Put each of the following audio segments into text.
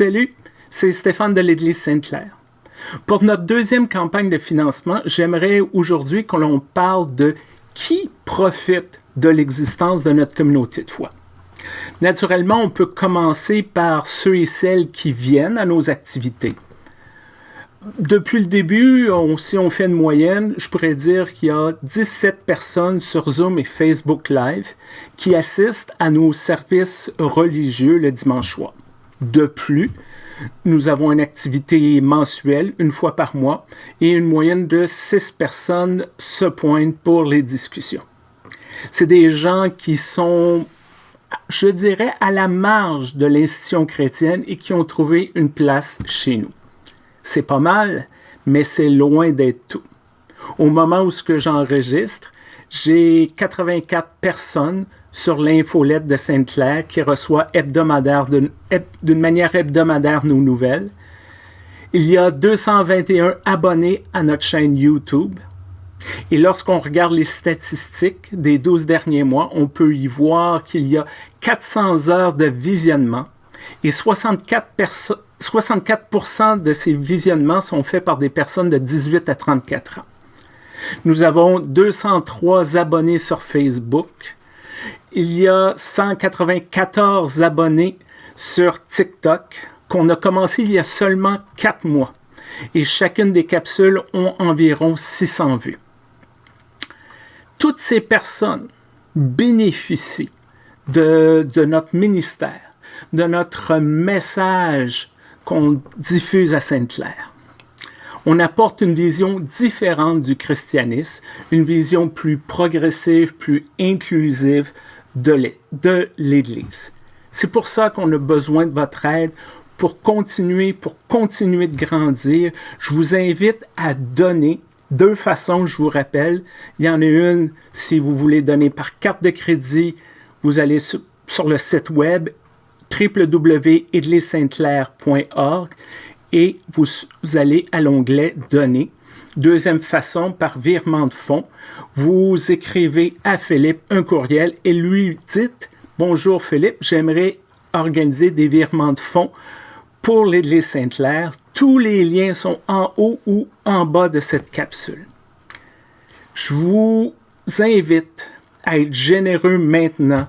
Salut, c'est Stéphane de l'Église Sainte-Claire. Pour notre deuxième campagne de financement, j'aimerais aujourd'hui que l'on parle de qui profite de l'existence de notre communauté de foi. Naturellement, on peut commencer par ceux et celles qui viennent à nos activités. Depuis le début, si on fait une moyenne, je pourrais dire qu'il y a 17 personnes sur Zoom et Facebook Live qui assistent à nos services religieux le dimanche soir. De plus, nous avons une activité mensuelle, une fois par mois, et une moyenne de 6 personnes se pointent pour les discussions. C'est des gens qui sont, je dirais, à la marge de l'institution chrétienne et qui ont trouvé une place chez nous. C'est pas mal, mais c'est loin d'être tout. Au moment où ce que j'enregistre, j'ai 84 personnes sur l'infolette de Sainte-Claire qui reçoit hebdomadaire d'une manière hebdomadaire nos nouvelles. Il y a 221 abonnés à notre chaîne YouTube. Et lorsqu'on regarde les statistiques des 12 derniers mois, on peut y voir qu'il y a 400 heures de visionnement et 64, 64 de ces visionnements sont faits par des personnes de 18 à 34 ans. Nous avons 203 abonnés sur Facebook. Il y a 194 abonnés sur TikTok qu'on a commencé il y a seulement 4 mois. Et chacune des capsules ont environ 600 vues. Toutes ces personnes bénéficient de, notre ministère de notre message qu'on diffuse à Sainte-Claire. On apporte une vision différente du christianisme, une vision plus progressive, plus inclusive de l'Église. C'est pour ça qu'on a besoin de votre aide pour continuer, pour continuer de grandir. Je vous invite à donner deux façons, je vous rappelle. Il y en a une, si vous voulez donner par carte de crédit, vous allez sur, le site web www.edlissaintclair.org et vous, allez à l'onglet Donner. Deuxième façon, par virement de fonds, vous écrivez à Philippe un courriel et lui dites « Bonjour Philippe, j'aimerais organiser des virements de fonds pour l'Église Sainte-Claire. Tous les liens sont en haut ou en bas de cette capsule. Je vous invite à être généreux maintenant.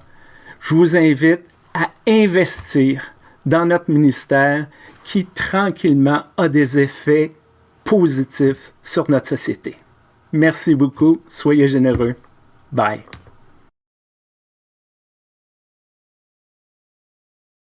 Je vous invite à investir dans notre ministère qui tranquillement a des effets positifs sur notre société. Merci beaucoup. Soyez généreux. Bye.